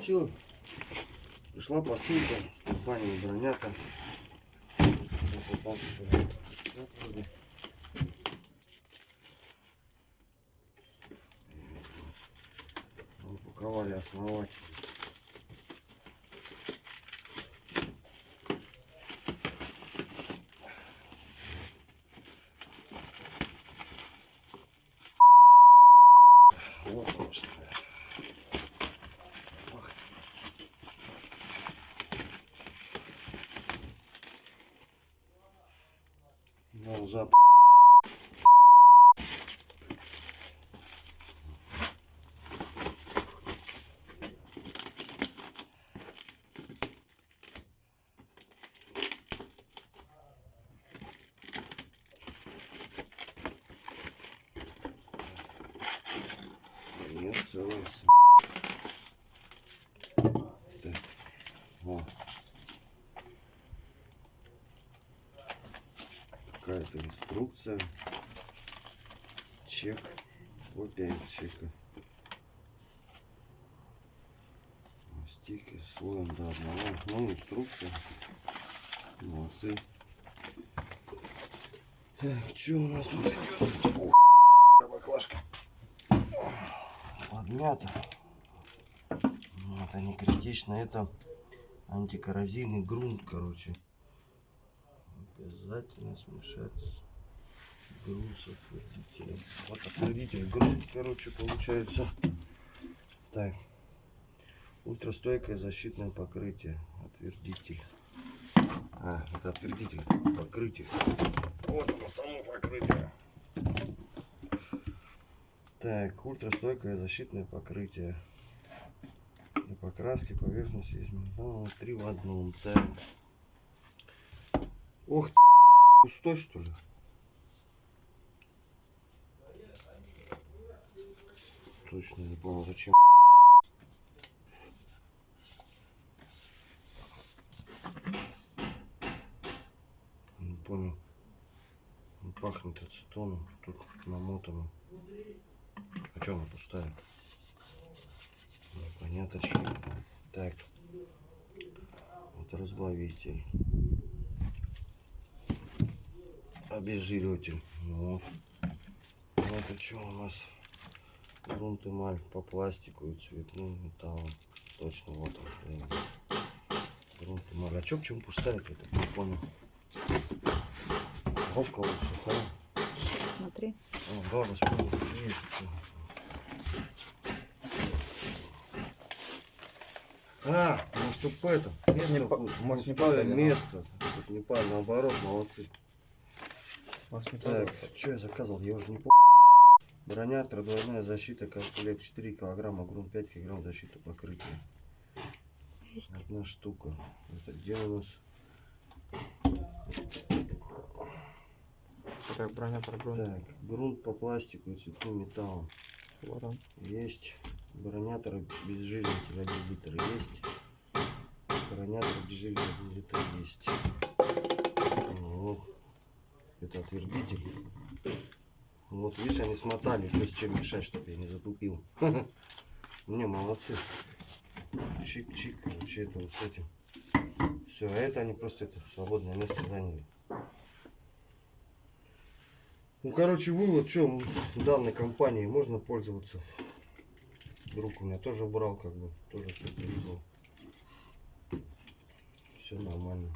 Все. Пришла посылка с компании Бронята. Упаковали основать. Вот, конечно. Ну, запах. Нет, целая с- Так, вот. Какая-то инструкция. Чек. Копия чека. Стикер слоем до одного. Ну, инструкция. Молодцы. Так, что у нас тут идет? Ух, баклажка. Подмята. Ну, это не критично, это антикоррозийный грунт, короче. Обязательно смешать грунт с отвердителем. Вот отвердитель грунт, короче, получается. Так. Ультрастойкое защитное покрытие. Отвердитель. А, это отвердитель. Покрытие. Вот оно само покрытие. Так, ультрастойкое защитное покрытие. Для покраски поверхности из металла. Три в одном. Так. Ох ты, пустой что ли? Точно не понял, зачем. Не понял. Он пахнет ацетоном, тут намотано. А что она пустая? Поняточки. Так. Вот разбавитель. Обезжириватель. Вот. Ну, Это что у нас? Грунт эмаль по пластику и цветным металлом. Точно, вот он. блин. Грунт эмаль. А чё почему пустая я так не понял. Упаковка вот сухая. Смотри. О, да, вспомнил, уже есть. всё. А, ну чтоб это, место, не может, не да? место. Тут не падает, наоборот, молодцы. Может, не Так, что я заказывал, я уже не помню. Броня, двойная защита, комплект 4 килограмма, грунт 5 килограмм защиты покрытия. Есть. Одна штука. Это где у нас? Так, броня про грунт. Так, грунт по пластику и цветным металлам. Вот он. Есть. Бронятор безжизнитель 1 литр есть. Бронятор безжизнитель 1 литр есть. Это отвердитель. Вот, видишь, они смотали, что с чем мешать, чтобы я не затупил. Не, молодцы. Чик-чик, короче, это вот с этим. Все, а это они просто это свободное место заняли. Ну, короче, вывод, что данной компании можно пользоваться. Друг у меня тоже брал, как бы, тоже все привезло. Все нормально.